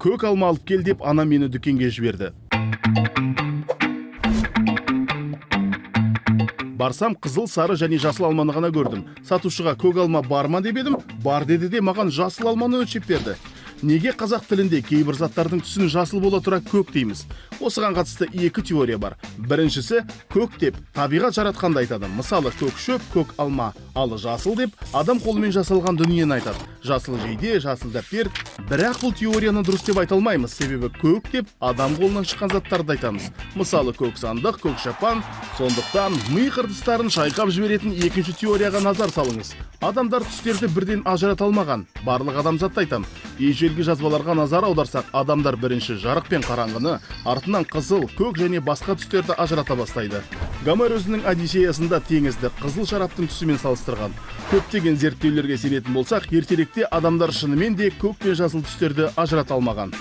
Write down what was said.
көк алма алып кел деп анам мені дүкенге жіберді. Барсам қызыл сары және жасыл алманы ғана көрдім. Сатушыға көк алма бар ма деп едім? Бар деді де маған жасыл алманы өлшеп берді. Неге қазақ тілінде кейбір заттардың түсін жасыл бола тұра көк дейміз? Осыған қатысты екі теория бар. Біріншісі көк деп табиғат жаратқанды айтады. Мысалы көк шөп көк алма. Ал жасыл деп адам қолымен жасалған дүниені айтады. Жасыл жейде жасыл дәптер бірақ бұл теорияны дұрыс деп айта алмаймыз. Себебі көк деп адам қолынан шыққан заттарды айтамыз. Мысалы көк сандық көк шапан сондықтан ми қыртыстарын шайқап жіберетін екінші теорияға назар салыңыз. Адамдар түстерді бірден ажырата алмаған. Барлық адамзатты айтам. Ежелгі жазбаларға назар аударсақ адамдар бірінші жарық пен қараңғыны артынан қызыл көк және басқа түстерді ажырата бастайды. Гомер өзінің одиссеясында теңізді қызыл шараптың түсімен салыстырған. Көптеген зерттеулерге сенетін болсақ ертеректе адамдар шынымен де көк пен жасыл түстерді ажырата алмаған.